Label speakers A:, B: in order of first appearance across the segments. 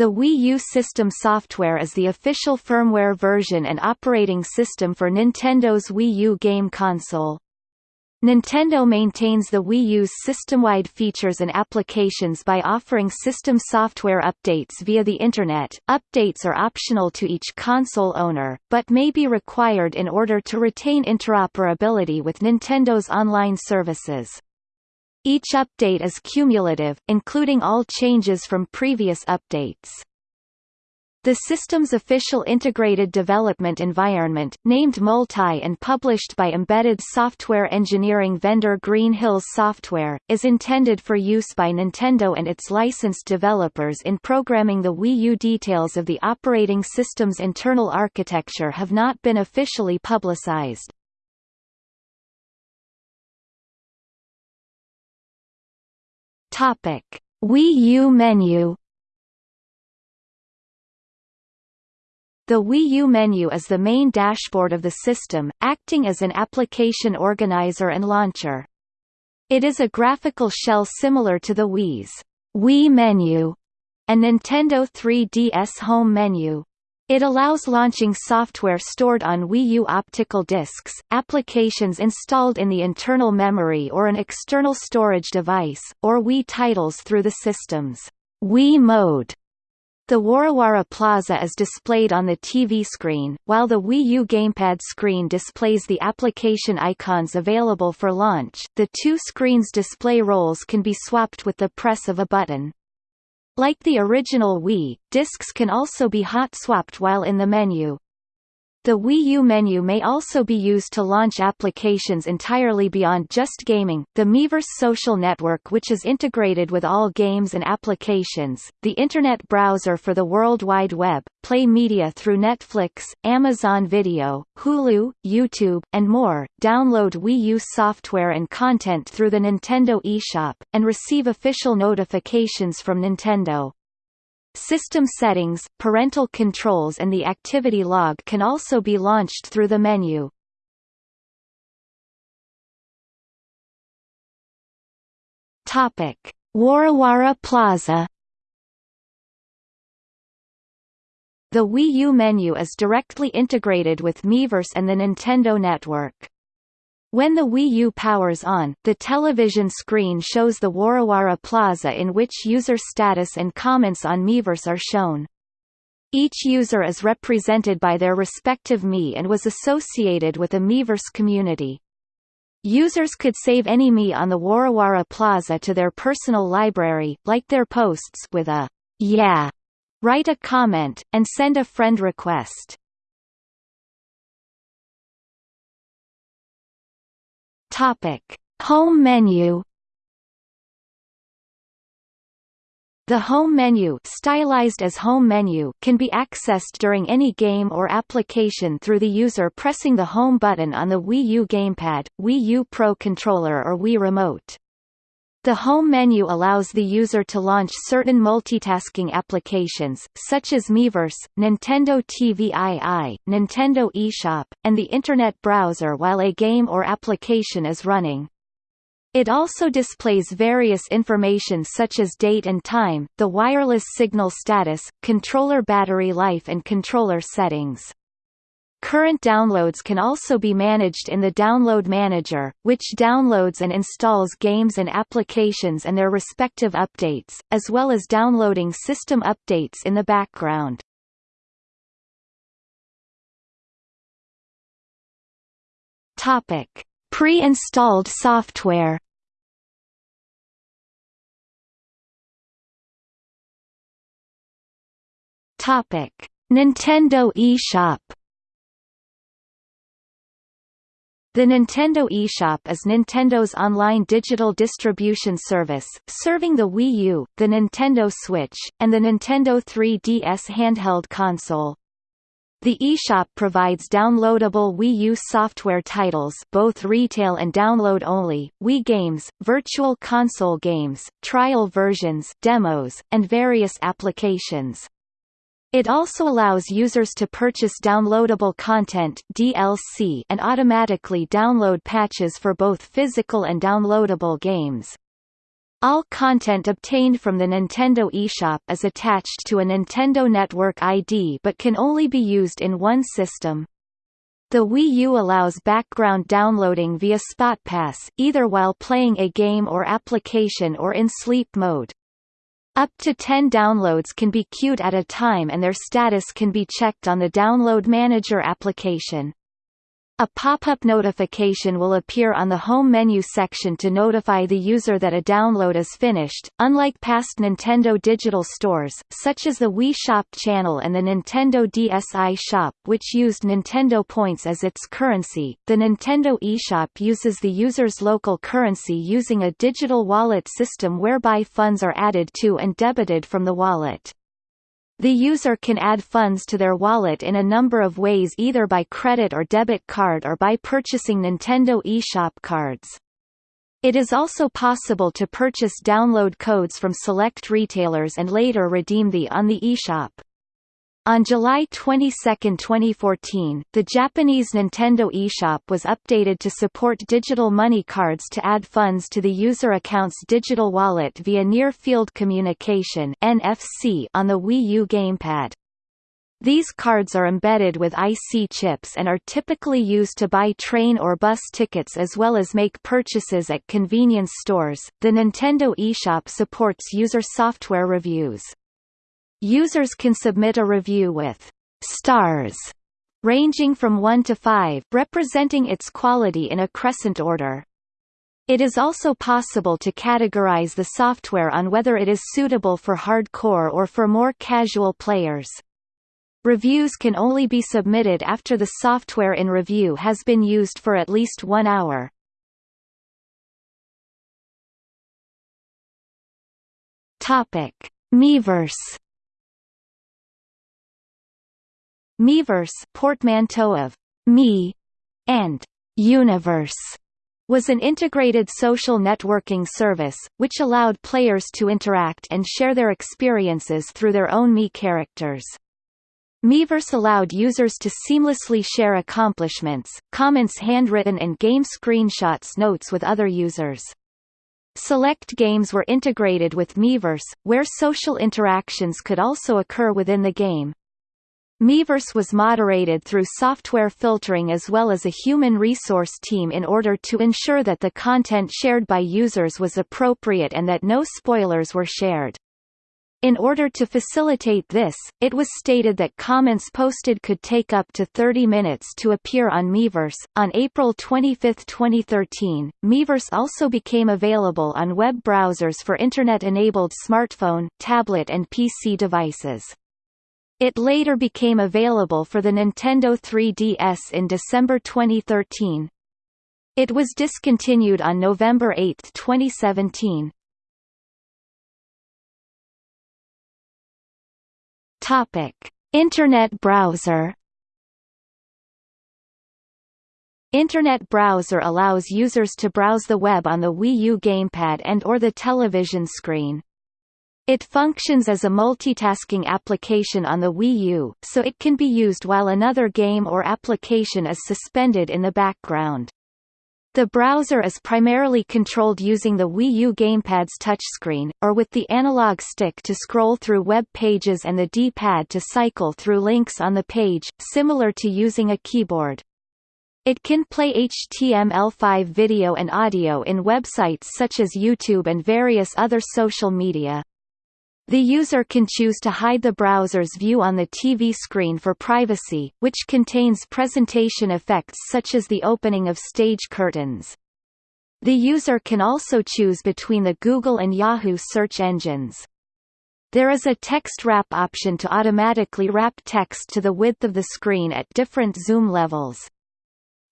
A: The Wii U system software is the official firmware version and operating system for Nintendo's Wii U game console. Nintendo maintains the Wii U's system-wide features and applications by offering system software updates via the Internet. Updates are optional to each console owner, but may be required in order to retain interoperability with Nintendo's online services. Each update is cumulative, including all changes from previous updates. The system's official integrated development environment, named Multi and published by embedded software engineering vendor Green Hills Software, is intended for use by Nintendo and its licensed developers in programming the Wii U. Details of the operating system's internal architecture have not been officially publicized. Topic: Wii U menu. The Wii U menu is the main dashboard of the system, acting as an application organizer and launcher. It is a graphical shell similar to the Wii's Wii menu and Nintendo 3DS home menu. It allows launching software stored on Wii U optical discs, applications installed in the internal memory or an external storage device, or Wii titles through the system's Wii mode. The Warawara Plaza is displayed on the TV screen, while the Wii U gamepad screen displays the application icons available for launch. The two screens' display roles can be swapped with the press of a button. Like the original Wii, discs can also be hot-swapped while in the menu. The Wii U menu may also be used to launch applications entirely beyond just gaming, the Miiverse social network which is integrated with all games and applications, the Internet browser for the World Wide Web, play media through Netflix, Amazon Video, Hulu, YouTube, and more, download Wii U software and content through the Nintendo eShop, and receive official notifications from Nintendo. System settings, parental controls and the activity log can also be launched through the menu. Topic: Warawara Plaza The Wii U menu is directly integrated with Miiverse and the Nintendo Network. When the Wii U powers on, the television screen shows the Warawara Plaza in which user status and comments on Miiverse are shown. Each user is represented by their respective Mii and was associated with a Miiverse community. Users could save any Mii on the Warawara Plaza to their personal library, like their posts with a yeah, write a comment, and send a friend request. Topic: Home menu. The home menu, stylized as home menu, can be accessed during any game or application through the user pressing the home button on the Wii U gamepad, Wii U Pro controller or Wii Remote. The home menu allows the user to launch certain multitasking applications, such as Miiverse, Nintendo TVII, Nintendo eShop, and the Internet browser while a game or application is running. It also displays various information such as date and time, the wireless signal status, controller battery life and controller settings. Current downloads can also be managed in the Download Manager, which downloads and installs games and applications and their respective updates, as well as downloading system updates in the background. Pre-installed software. Nintendo eShop. The Nintendo eShop is Nintendo's online digital distribution service, serving the Wii U, the Nintendo Switch, and the Nintendo 3DS handheld console. The eShop provides downloadable Wii U software titles both retail and download only, Wii games, virtual console games, trial versions demos, and various applications. It also allows users to purchase downloadable content DLC and automatically download patches for both physical and downloadable games. All content obtained from the Nintendo eShop is attached to a Nintendo Network ID but can only be used in one system. The Wii U allows background downloading via SpotPass, either while playing a game or application or in sleep mode. Up to 10 downloads can be queued at a time and their status can be checked on the Download Manager application. A pop-up notification will appear on the home menu section to notify the user that a download is finished. Unlike past Nintendo digital stores, such as the Wii Shop channel and the Nintendo DSi Shop which used Nintendo points as its currency, the Nintendo eShop uses the user's local currency using a digital wallet system whereby funds are added to and debited from the wallet. The user can add funds to their wallet in a number of ways either by credit or debit card or by purchasing Nintendo eShop cards. It is also possible to purchase download codes from select retailers and later redeem the on the eShop. On July 22, 2014, the Japanese Nintendo eShop was updated to support digital money cards to add funds to the user account's digital wallet via Near Field Communication (NFC) on the Wii U gamepad. These cards are embedded with IC chips and are typically used to buy train or bus tickets as well as make purchases at convenience stores. The Nintendo eShop supports user software reviews. Users can submit a review with stars ranging from 1 to 5 representing its quality in a crescent order. It is also possible to categorize the software on whether it is suitable for hardcore or for more casual players. Reviews can only be submitted after the software in review has been used for at least one hour. Topic: Miiverse Miiverse portmanteau of me and universe was an integrated social networking service, which allowed players to interact and share their experiences through their own Mii characters. Miiverse allowed users to seamlessly share accomplishments, comments handwritten and game screenshots notes with other users. Select games were integrated with Miiverse, where social interactions could also occur within the game. Miiverse was moderated through software filtering as well as a human resource team in order to ensure that the content shared by users was appropriate and that no spoilers were shared. In order to facilitate this, it was stated that comments posted could take up to 30 minutes to appear on Miiverse. On April 25, 2013, Miiverse also became available on web browsers for Internet-enabled smartphone, tablet and PC devices. It later became available for the Nintendo 3DS in December 2013. It was discontinued on November 8, 2017. Topic: Internet browser. Internet browser allows users to browse the web on the Wii U gamepad and or the television screen. It functions as a multitasking application on the Wii U, so it can be used while another game or application is suspended in the background. The browser is primarily controlled using the Wii U gamepad's touchscreen, or with the analog stick to scroll through web pages and the D-pad to cycle through links on the page, similar to using a keyboard. It can play HTML5 video and audio in websites such as YouTube and various other social media. The user can choose to hide the browser's view on the TV screen for privacy, which contains presentation effects such as the opening of stage curtains. The user can also choose between the Google and Yahoo search engines. There is a text wrap option to automatically wrap text to the width of the screen at different zoom levels.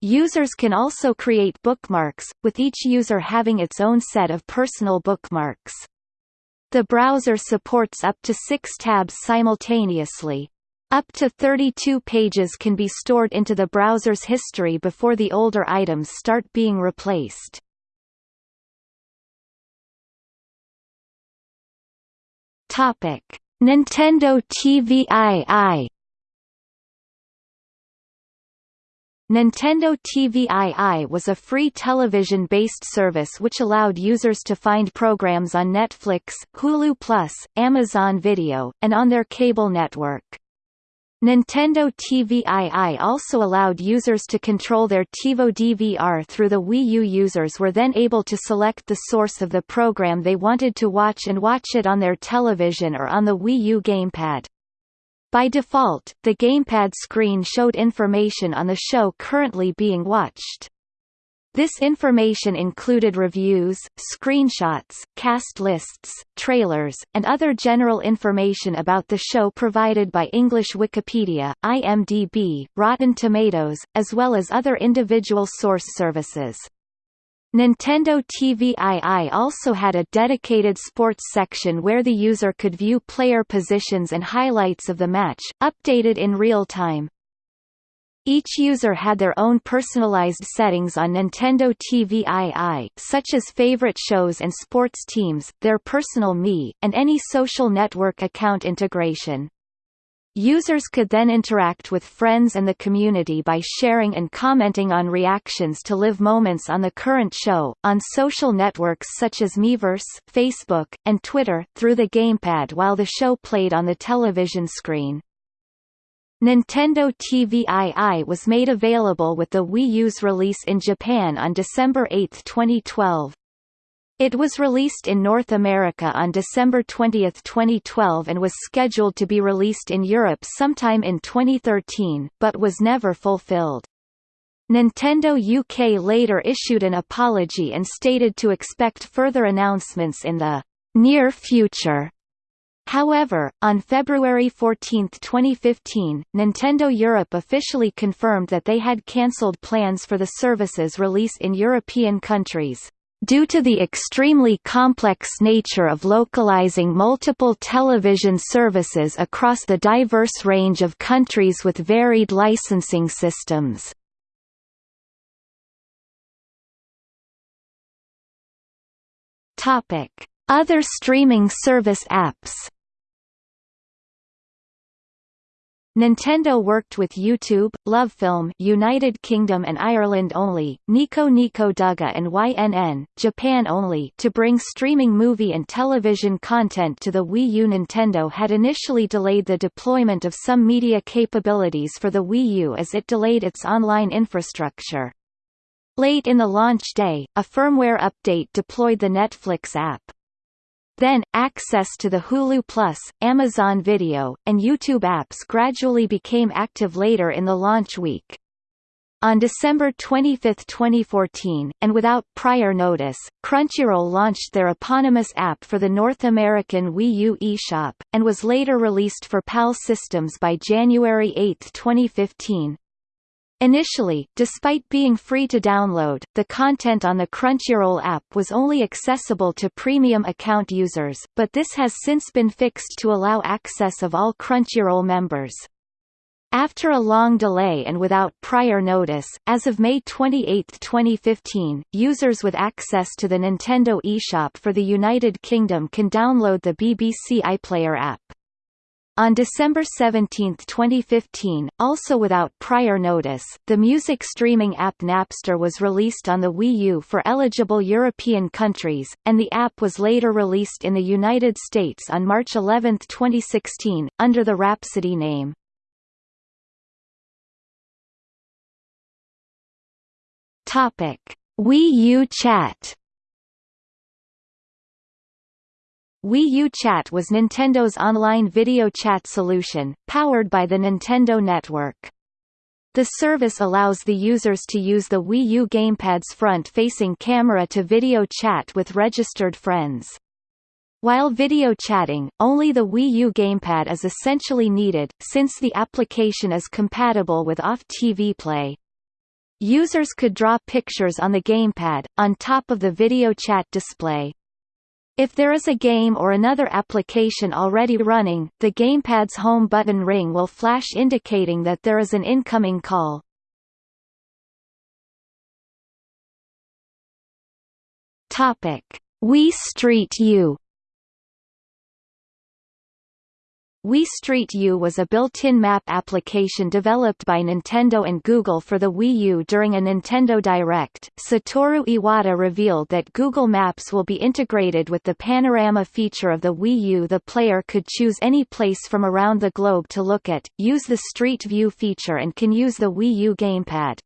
A: Users can also create bookmarks, with each user having its own set of personal bookmarks. The browser supports up to six tabs simultaneously. Up to 32 pages can be stored into the browser's history before the older items start being replaced. Nintendo TVII Nintendo TVII was a free television-based service which allowed users to find programs on Netflix, Hulu Plus, Amazon Video, and on their cable network. Nintendo TVII also allowed users to control their TiVo DVR through the Wii U users were then able to select the source of the program they wanted to watch and watch it on their television or on the Wii U gamepad. By default, the gamepad screen showed information on the show currently being watched. This information included reviews, screenshots, cast lists, trailers, and other general information about the show provided by English Wikipedia, IMDb, Rotten Tomatoes, as well as other individual source services. Nintendo TV TVII also had a dedicated sports section where the user could view player positions and highlights of the match, updated in real time. Each user had their own personalized settings on Nintendo TV TVII, such as favorite shows and sports teams, their personal Mii, and any social network account integration. Users could then interact with friends and the community by sharing and commenting on reactions to live moments on the current show, on social networks such as Miiverse, Facebook, and Twitter, through the gamepad while the show played on the television screen. Nintendo TVII was made available with the Wii U's release in Japan on December 8, 2012. It was released in North America on December 20, 2012 and was scheduled to be released in Europe sometime in 2013, but was never fulfilled. Nintendo UK later issued an apology and stated to expect further announcements in the near future. However, on February 14, 2015, Nintendo Europe officially confirmed that they had cancelled plans for the service's release in European countries. Due to the extremely complex nature of localizing multiple television services across the diverse range of countries with varied licensing systems. Other streaming service apps Nintendo worked with YouTube, LoveFilm United Kingdom and Ireland only, Nico Nico Douga and YNN Japan only to bring streaming movie and television content to the Wii U. Nintendo had initially delayed the deployment of some media capabilities for the Wii U as it delayed its online infrastructure. Late in the launch day, a firmware update deployed the Netflix app. Then, access to the Hulu Plus, Amazon Video, and YouTube apps gradually became active later in the launch week. On December 25, 2014, and without prior notice, Crunchyroll launched their eponymous app for the North American Wii U eShop, and was later released for PAL systems by January 8, 2015. Initially, despite being free to download, the content on the Crunchyroll app was only accessible to premium account users, but this has since been fixed to allow access of all Crunchyroll members. After a long delay and without prior notice, as of May 28, 2015, users with access to the Nintendo eShop for the United Kingdom can download the BBC iPlayer app. On December 17, 2015, also without prior notice, the music streaming app Napster was released on the Wii U for eligible European countries, and the app was later released in the United States on March 11, 2016, under the Rhapsody name. Wii U Chat Wii U Chat was Nintendo's online video chat solution, powered by the Nintendo Network. The service allows the users to use the Wii U gamepad's front-facing camera to video chat with registered friends. While video chatting, only the Wii U gamepad is essentially needed, since the application is compatible with off-TV play. Users could draw pictures on the gamepad, on top of the video chat display. If there is a game or another application already running, the gamepad's home button ring will flash indicating that there is an incoming call. Topic: Wii Street U Wii Street U was a built-in map application developed by Nintendo and Google for the Wii U during a Nintendo Direct. Satoru Iwata revealed that Google Maps will be integrated with the panorama feature of the Wii U. The player could choose any place from around the globe to look at, use the Street View feature and can use the Wii U gamepad.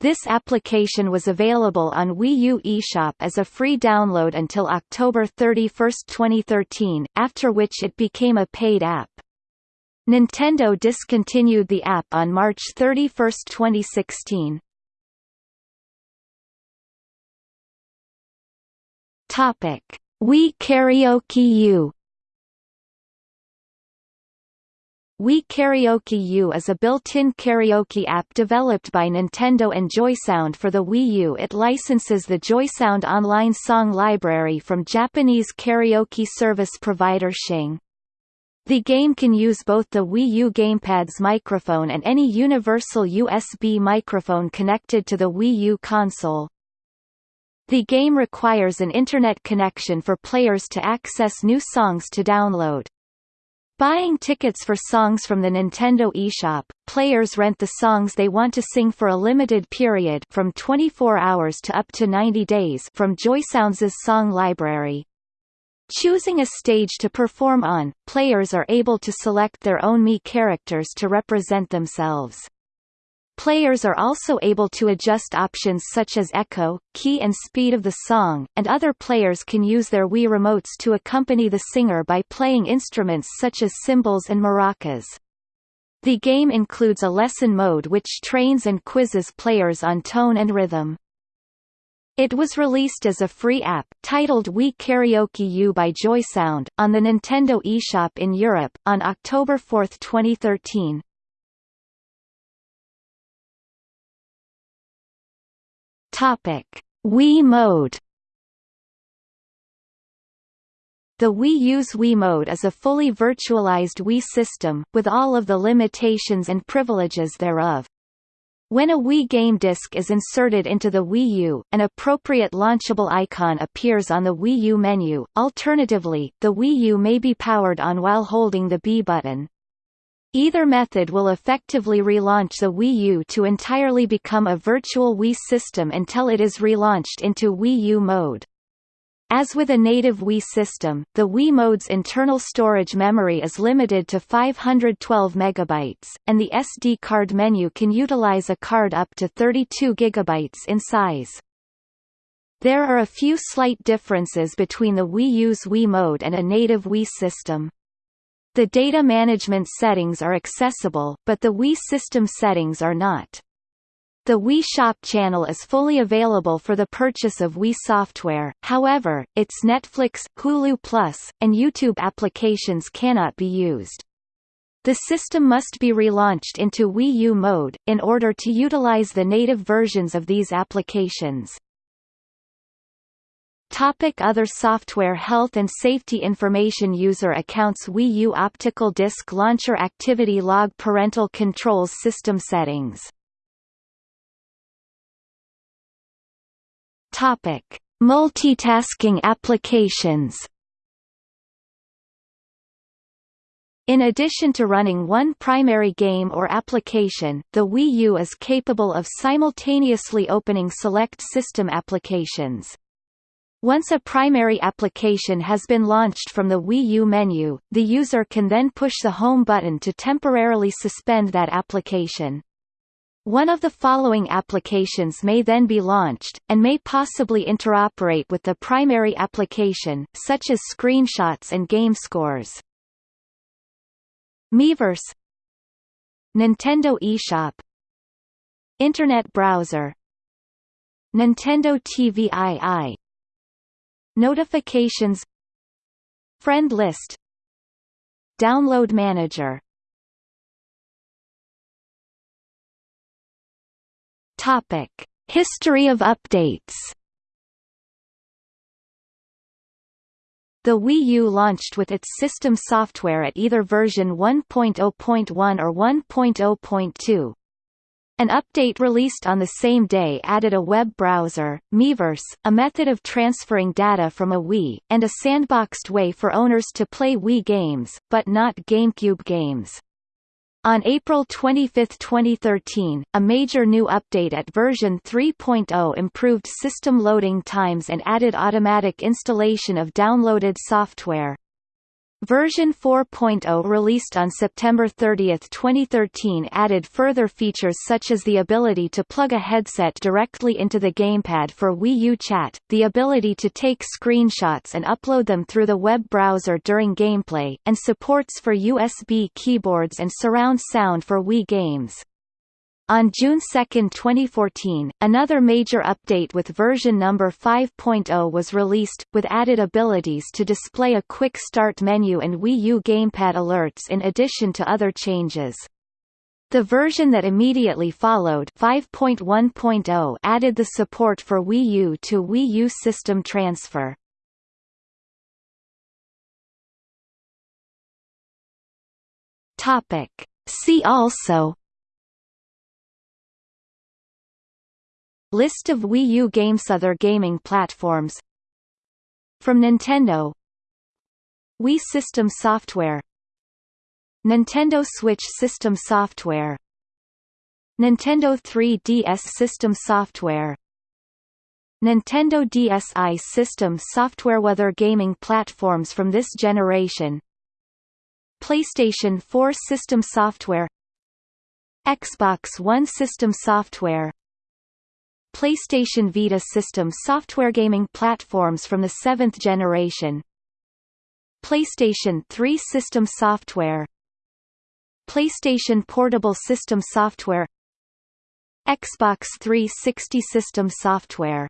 A: This application was available on Wii U eShop as a free download until October 31, 2013, after which it became a paid app. Nintendo discontinued the app on March 31, 2016. Topic: Wii Karaoke U Wii Karaoke U is a built-in karaoke app developed by Nintendo and JoySound for the Wii U. It licenses the JoySound online song library from Japanese karaoke service provider Xing. The game can use both the Wii U gamepad's microphone and any universal USB microphone connected to the Wii U console. The game requires an internet connection for players to access new songs to download. Buying tickets for songs from the Nintendo eShop, players rent the songs they want to sing for a limited period from 24 hours to up to 90 days from JoySounds' song library. Choosing a stage to perform on, players are able to select their own Mii characters to represent themselves. Players are also able to adjust options such as echo, key and speed of the song, and other players can use their Wii remotes to accompany the singer by playing instruments such as cymbals and maracas. The game includes a lesson mode which trains and quizzes players on tone and rhythm. It was released as a free app, titled Wii Karaoke U by JoySound, on the Nintendo eShop in Europe, on October 4, 2013. Topic: Wii Mode. The Wii U's Wii Mode is a fully virtualized Wii system, with all of the limitations and privileges thereof. When a Wii game disc is inserted into the Wii U, an appropriate launchable icon appears on the Wii U menu, alternatively, the Wii U may be powered on while holding the B button. Either method will effectively relaunch the Wii U to entirely become a virtual Wii system until it is relaunched into Wii U mode. As with a native Wii system, the Wii mode's internal storage memory is limited to 512 MB, and the SD card menu can utilize a card up to 32 GB in size. There are a few slight differences between the Wii U's Wii mode and a native Wii system. The data management settings are accessible, but the Wii system settings are not. The Wii Shop channel is fully available for the purchase of Wii software, however, its Netflix, Hulu Plus, and YouTube applications cannot be used. The system must be relaunched into Wii U mode, in order to utilize the native versions of these applications. Topic other software Health and safety information User accounts Wii U Optical Disc Launcher Activity Log Parental controls System settings Topic. Multitasking applications In addition to running one primary game or application, the Wii U is capable of simultaneously opening select system applications. Once a primary application has been launched from the Wii U menu, the user can then push the Home button to temporarily suspend that application. One of the following applications may then be launched, and may possibly interoperate with the primary application, such as screenshots and game scores. Miiverse Nintendo eShop Internet browser Nintendo TVII Notifications Friend list Download manager Topic: History of updates. The Wii U launched with its system software at either version 1.0.1 or 1.0.2. An update released on the same day added a web browser, Miiverse, a method of transferring data from a Wii, and a sandboxed way for owners to play Wii games, but not GameCube games. On April 25, 2013, a major new update at version 3.0 improved system loading times and added automatic installation of downloaded software. Version 4.0 released on September 30, 2013 added further features such as the ability to plug a headset directly into the gamepad for Wii U Chat, the ability to take screenshots and upload them through the web browser during gameplay, and supports for USB keyboards and surround sound for Wii games. On June 2, 2014, another major update with version number 5.0 was released, with added abilities to display a quick start menu and Wii U gamepad alerts in addition to other changes. The version that immediately followed 5.1.0 added the support for Wii U to Wii U system transfer. Topic. See also List of Wii U games Other gaming platforms. From Nintendo. Wii System Software. Nintendo Switch System Software. Nintendo 3DS System Software. Nintendo DSi System Software Other gaming platforms from this generation. PlayStation 4 System Software. Xbox One System Software PlayStation Vita system software gaming platforms from the seventh generation. PlayStation 3 system software. PlayStation Portable System Software. Xbox 360 System Software